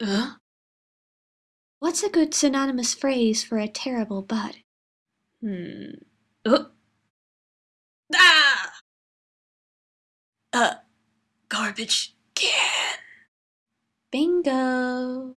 Uh? What's a good synonymous phrase for a terrible butt? Hmm. Uh. Ah! Uh, garbage can. Bingo!